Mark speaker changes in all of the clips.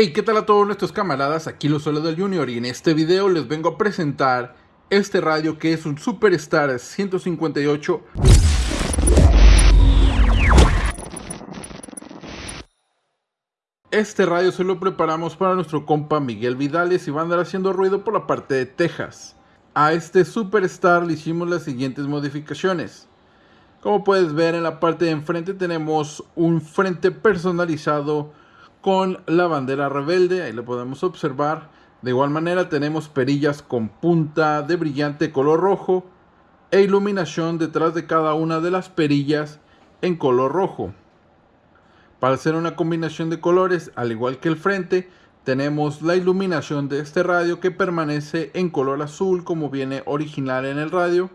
Speaker 1: Hey, ¿qué tal a todos nuestros camaradas? Aquí los solo del Junior y en este video les vengo a presentar este radio que es un Superstar 158 Este radio se lo preparamos para nuestro compa Miguel Vidales y va a andar haciendo ruido por la parte de Texas. A este Superstar le hicimos las siguientes modificaciones. Como puedes ver en la parte de enfrente tenemos un frente personalizado con la bandera rebelde, ahí lo podemos observar. De igual manera tenemos perillas con punta de brillante color rojo e iluminación detrás de cada una de las perillas en color rojo. Para hacer una combinación de colores, al igual que el frente, tenemos la iluminación de este radio que permanece en color azul como viene original en el radio.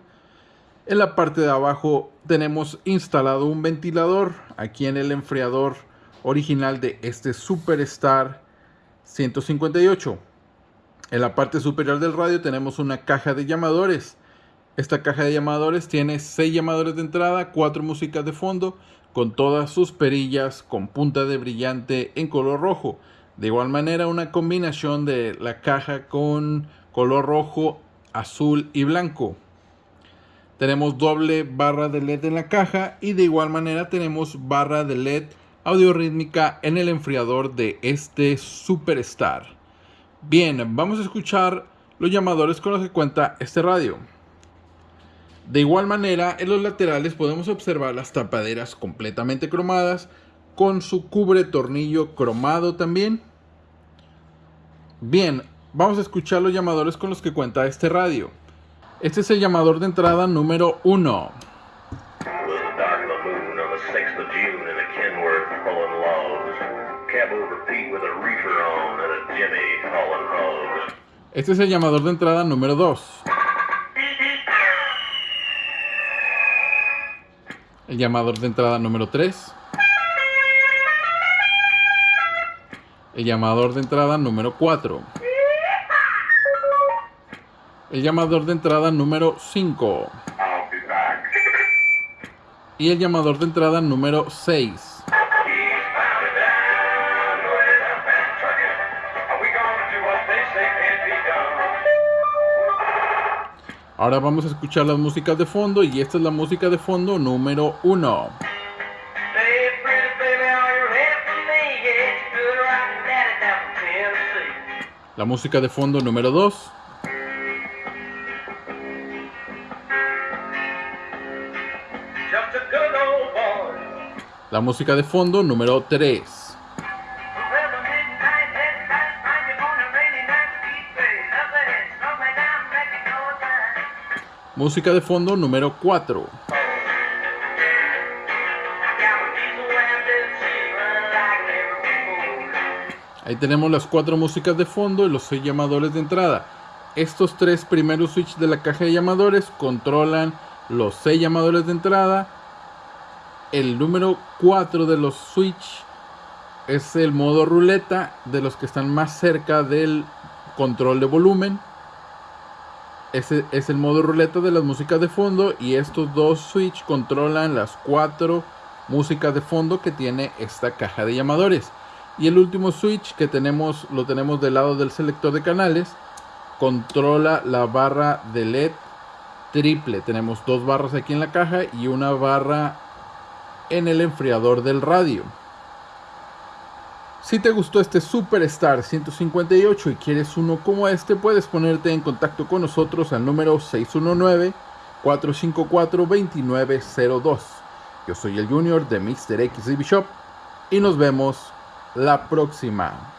Speaker 1: En la parte de abajo tenemos instalado un ventilador aquí en el enfriador original de este Superstar 158. En la parte superior del radio tenemos una caja de llamadores. Esta caja de llamadores tiene 6 llamadores de entrada, 4 músicas de fondo, con todas sus perillas con punta de brillante en color rojo. De igual manera una combinación de la caja con color rojo, azul y blanco. Tenemos doble barra de LED en la caja y de igual manera tenemos barra de LED audio rítmica en el enfriador de este Superstar. Bien, vamos a escuchar los llamadores con los que cuenta este radio. De igual manera, en los laterales podemos observar las tapaderas completamente cromadas con su cubre tornillo cromado también. Bien, vamos a escuchar los llamadores con los que cuenta este radio. Este es el llamador de entrada número 1. Este es el llamador de entrada número 2. El llamador de entrada número 3. El llamador de entrada número 4. El llamador de entrada número 5. Y el llamador de entrada número 6. Ahora vamos a escuchar las músicas de fondo y esta es la música de fondo número 1. La música de fondo número 2. La música de fondo número 3. Música de fondo número 4. Ahí tenemos las cuatro músicas de fondo y los seis llamadores de entrada. Estos tres primeros switches de la caja de llamadores controlan los seis llamadores de entrada. El número 4 de los switch es el modo ruleta de los que están más cerca del control de volumen. Ese es el modo ruleta de las músicas de fondo y estos dos switch controlan las cuatro músicas de fondo que tiene esta caja de llamadores. Y el último switch que tenemos, lo tenemos del lado del selector de canales, controla la barra de LED triple. Tenemos dos barras aquí en la caja y una barra en el enfriador del radio. Si te gustó este Superstar 158 y quieres uno como este, puedes ponerte en contacto con nosotros al número 619-454-2902. Yo soy el Junior de Mr. X Shop y nos vemos la próxima.